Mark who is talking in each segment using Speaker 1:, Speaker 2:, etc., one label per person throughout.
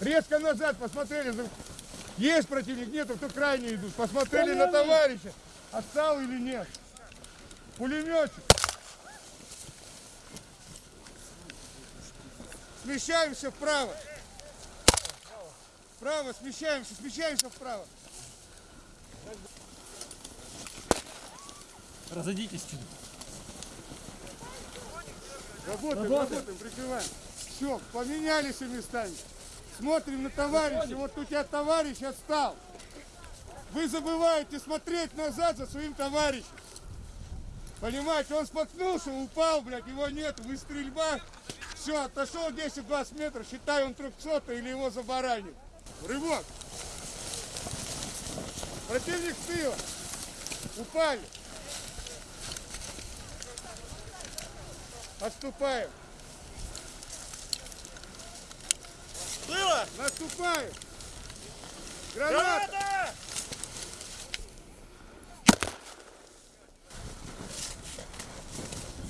Speaker 1: Резко назад посмотрели. Есть противник, нету, кто крайне идут. Посмотрели на товарища. Отстал или нет. Пулеметчик. Смещаемся вправо. Вправо, смещаемся, смещаемся вправо.
Speaker 2: Разойдитесь чуть.
Speaker 1: Работаем, работаем, прикрываем. Все, поменялись местами. Смотрим на товарища. Вот у тебя товарищ отстал. Вы забываете смотреть назад за своим товарищем. Понимаете, он споткнулся, упал, блядь, его нет, вы стрельба. Все, отошел 10-20 метров, считай, он 300 или его забаранит. Рывок. Противник с тыла. Упали. Отступаем.
Speaker 2: Было!
Speaker 1: Наступаем. Граната.
Speaker 2: Граната!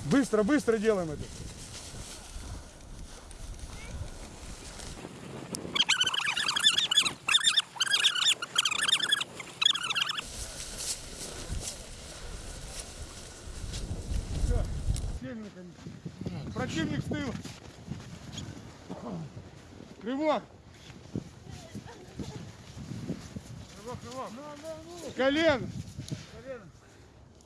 Speaker 1: Быстро, быстро делаем это. Сели наконец. Противник с тыла. Рывок. Рывок, рывок. Колено. Колено.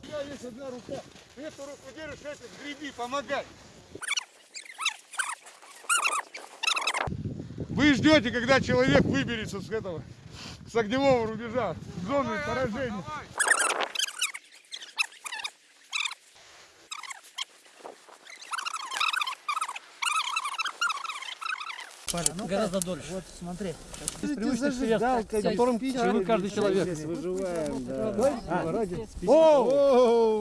Speaker 1: У тебя есть одна рука. Эту руку держишь, эту греби, помогай. Вы ждете, когда человек выберется с этого, с огневого рубежа, с зоны поражения.
Speaker 2: Гораздо дольше.
Speaker 3: Вот смотри.
Speaker 2: Привычный с которым каждый человек.
Speaker 3: Выживаем, да.
Speaker 1: О!